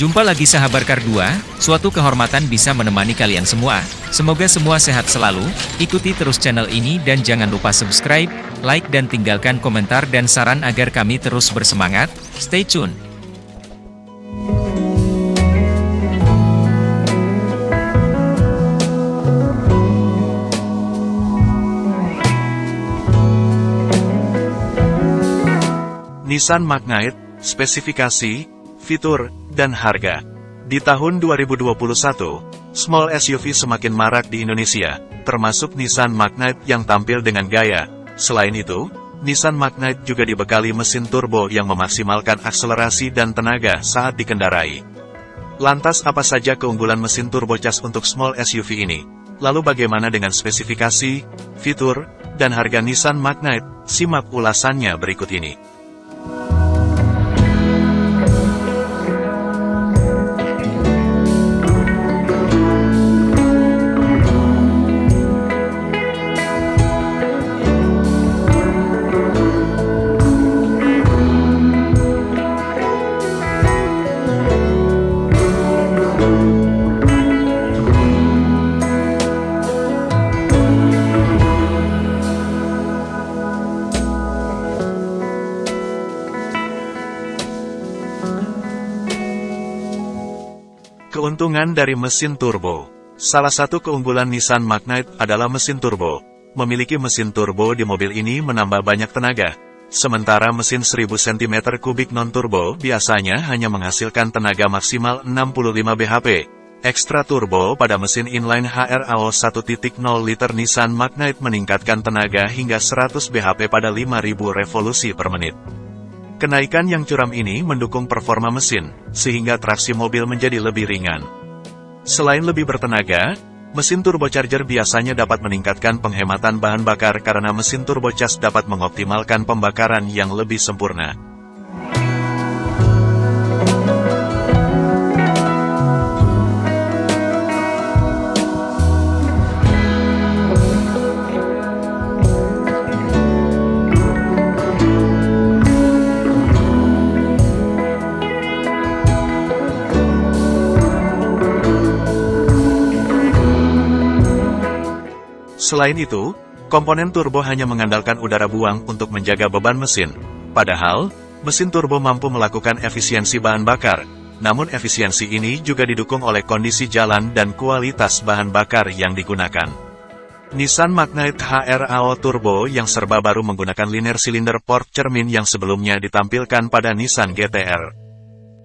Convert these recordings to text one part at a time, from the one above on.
Jumpa lagi sahabat Kardua, suatu kehormatan bisa menemani kalian semua. Semoga semua sehat selalu, ikuti terus channel ini dan jangan lupa subscribe, like dan tinggalkan komentar dan saran agar kami terus bersemangat. Stay tune. Nissan Magnite, spesifikasi, fitur, dan harga. Di tahun 2021, small SUV semakin marak di Indonesia, termasuk Nissan Magnite yang tampil dengan gaya. Selain itu, Nissan Magnite juga dibekali mesin turbo yang memaksimalkan akselerasi dan tenaga saat dikendarai. Lantas apa saja keunggulan mesin turbocas untuk small SUV ini? Lalu bagaimana dengan spesifikasi, fitur, dan harga Nissan Magnite? Simak ulasannya berikut ini. Keuntungan dari mesin turbo Salah satu keunggulan Nissan Magnite adalah mesin turbo. Memiliki mesin turbo di mobil ini menambah banyak tenaga. Sementara mesin 1000 cm3 non-turbo biasanya hanya menghasilkan tenaga maksimal 65 bhp. Ekstra turbo pada mesin inline HRAO 1.0 liter Nissan Magnite meningkatkan tenaga hingga 100 bhp pada 5000 revolusi per menit. Kenaikan yang curam ini mendukung performa mesin, sehingga traksi mobil menjadi lebih ringan. Selain lebih bertenaga, mesin turbocharger biasanya dapat meningkatkan penghematan bahan bakar karena mesin turbocas dapat mengoptimalkan pembakaran yang lebih sempurna. Selain itu, komponen turbo hanya mengandalkan udara buang untuk menjaga beban mesin. Padahal, mesin turbo mampu melakukan efisiensi bahan bakar, namun efisiensi ini juga didukung oleh kondisi jalan dan kualitas bahan bakar yang digunakan. Nissan Magnite HRAO Turbo yang serba baru menggunakan linear cylinder port cermin yang sebelumnya ditampilkan pada Nissan GTR.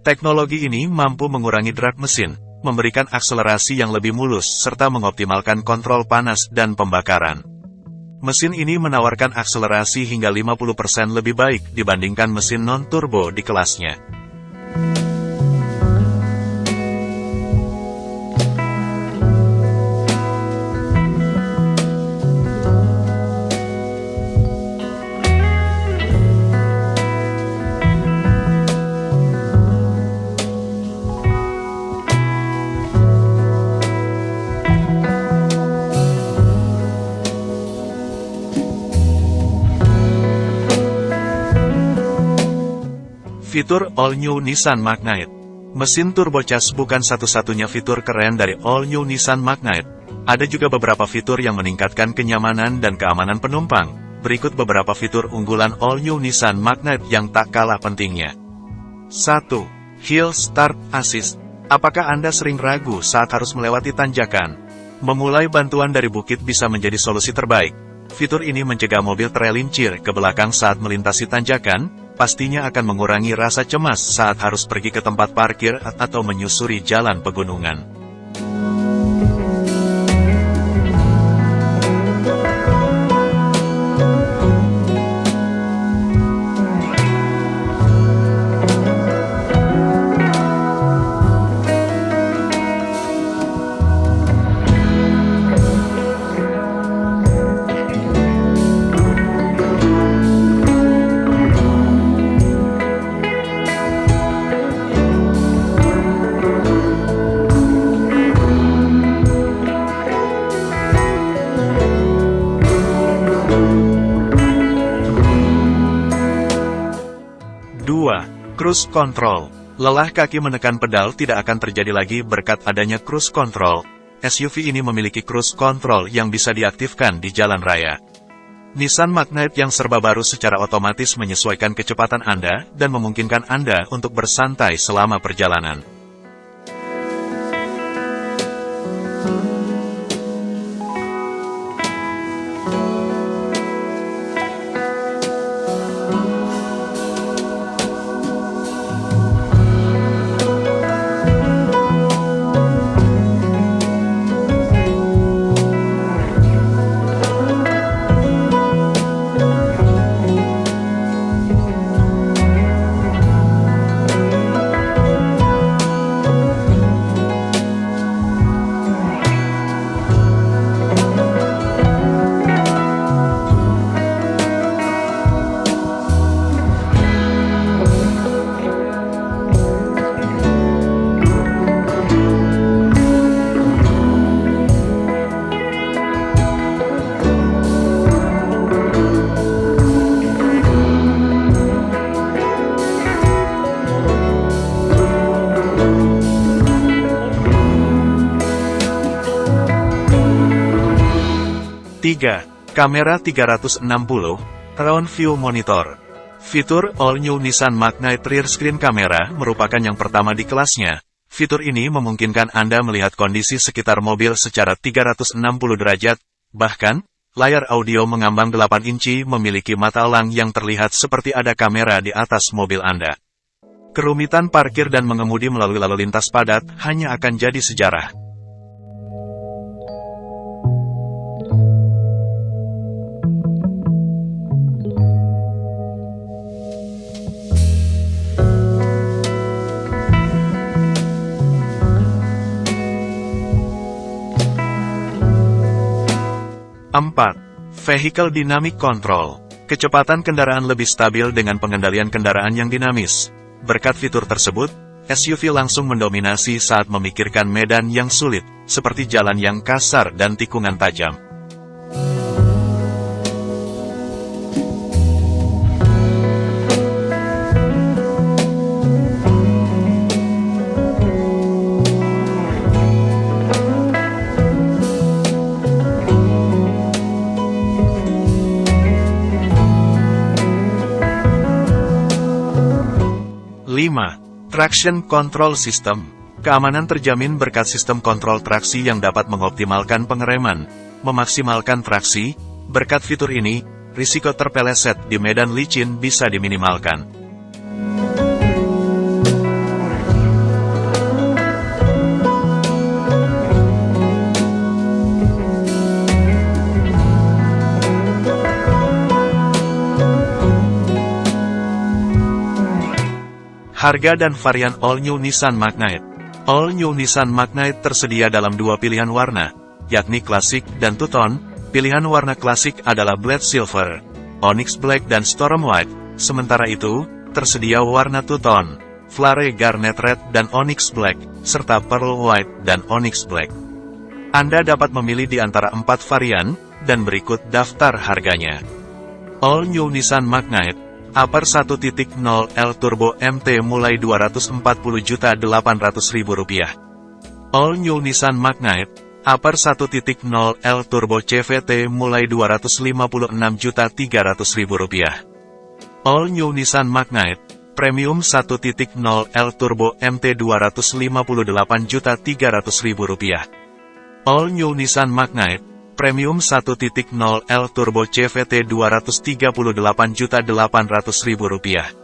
Teknologi ini mampu mengurangi drag mesin, memberikan akselerasi yang lebih mulus serta mengoptimalkan kontrol panas dan pembakaran. Mesin ini menawarkan akselerasi hingga 50% lebih baik dibandingkan mesin non-turbo di kelasnya. Fitur All New Nissan Magnite Mesin turbocas bukan satu-satunya fitur keren dari All New Nissan Magnite. Ada juga beberapa fitur yang meningkatkan kenyamanan dan keamanan penumpang. Berikut beberapa fitur unggulan All New Nissan Magnite yang tak kalah pentingnya. 1. Hill Start Assist Apakah Anda sering ragu saat harus melewati tanjakan? Memulai bantuan dari bukit bisa menjadi solusi terbaik. Fitur ini mencegah mobil terelincir ke belakang saat melintasi tanjakan, pastinya akan mengurangi rasa cemas saat harus pergi ke tempat parkir atau menyusuri jalan pegunungan. Cruise Control Lelah kaki menekan pedal tidak akan terjadi lagi berkat adanya cruise control. SUV ini memiliki cruise control yang bisa diaktifkan di jalan raya. Nissan Magnite yang serba baru secara otomatis menyesuaikan kecepatan Anda dan memungkinkan Anda untuk bersantai selama perjalanan. 3. Kamera 360, Round View Monitor. Fitur All New Nissan Magnite Rear Screen Camera merupakan yang pertama di kelasnya. Fitur ini memungkinkan Anda melihat kondisi sekitar mobil secara 360 derajat, bahkan, layar audio mengambang 8 inci memiliki mata elang yang terlihat seperti ada kamera di atas mobil Anda. Kerumitan parkir dan mengemudi melalui lalu lintas padat hanya akan jadi sejarah. 4. Vehicle Dynamic Control. Kecepatan kendaraan lebih stabil dengan pengendalian kendaraan yang dinamis. Berkat fitur tersebut, SUV langsung mendominasi saat memikirkan medan yang sulit, seperti jalan yang kasar dan tikungan tajam. 5. Traction Control System Keamanan terjamin berkat sistem kontrol traksi yang dapat mengoptimalkan pengereman, memaksimalkan traksi, berkat fitur ini, risiko terpeleset di medan licin bisa diminimalkan. Harga dan varian All New Nissan Magnite All New Nissan Magnite tersedia dalam dua pilihan warna, yakni klasik dan two-tone. Pilihan warna klasik adalah Black Silver, Onyx Black dan Storm White. Sementara itu, tersedia warna two-tone, Flare Garnet Red dan Onyx Black, serta Pearl White dan Onyx Black. Anda dapat memilih di antara empat varian, dan berikut daftar harganya. All New Nissan Magnite Aper 1.0 L Turbo MT mulai Rp240.800.000. All New Nissan Magnite, Aper 1.0 L Turbo CVT mulai Rp256.300.000. All New Nissan Magnite, Premium 1.0 L Turbo MT Rp258.300.000. All New Nissan Magnite, Premium 1.0 L Turbo CVT Rp238.800.000.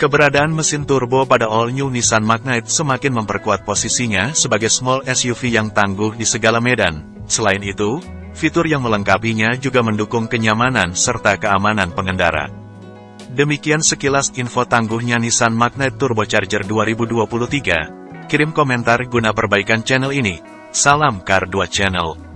Keberadaan mesin turbo pada all-new Nissan Magnite semakin memperkuat posisinya sebagai small SUV yang tangguh di segala medan. Selain itu, fitur yang melengkapinya juga mendukung kenyamanan serta keamanan pengendara. Demikian sekilas info tangguhnya Nissan Magnet Turbocharger 2023. Kirim komentar guna perbaikan channel ini. Salam Kar 2 Channel.